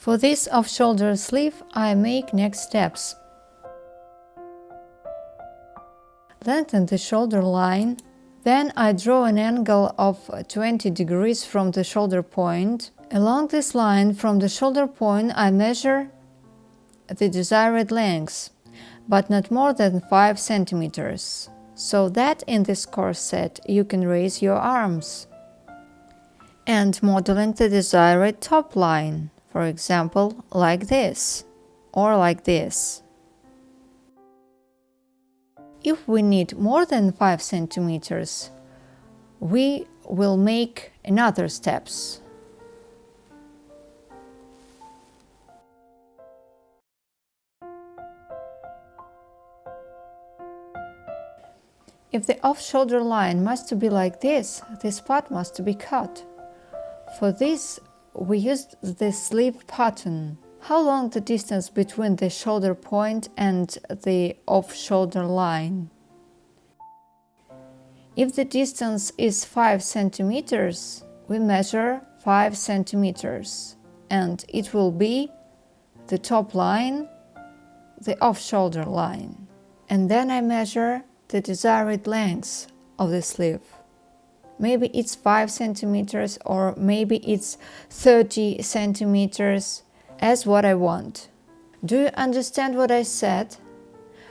For this off-shoulder sleeve, I make next steps. Lengthen the shoulder line, then I draw an angle of 20 degrees from the shoulder point. Along this line from the shoulder point I measure the desired length, but not more than 5 centimeters, so that in this corset you can raise your arms. And modeling the desired top line. For example, like this or like this. If we need more than 5 centimeters, we will make another steps. If the off-shoulder line must be like this, this part must be cut. For this, we used the sleeve pattern. How long the distance between the shoulder point and the off-shoulder line? If the distance is 5 centimeters, we measure 5 centimeters and it will be the top line, the off-shoulder line. And then I measure the desired length of the sleeve maybe it's 5 centimeters or maybe it's 30 centimeters as what I want. Do you understand what I said?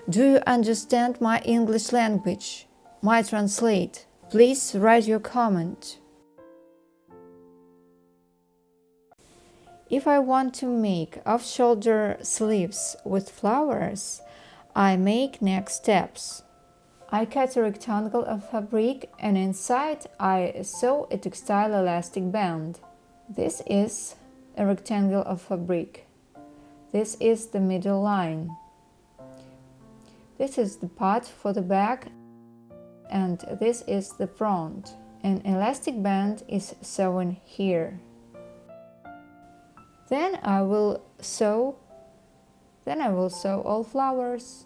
Do you understand my English language? My translate? Please write your comment. If I want to make off-shoulder sleeves with flowers, I make next steps. I cut a rectangle of fabric and inside I sew a textile elastic band. This is a rectangle of fabric. This is the middle line. This is the part for the back and this is the front. An elastic band is sewn here. Then I will sew then I will sew all flowers.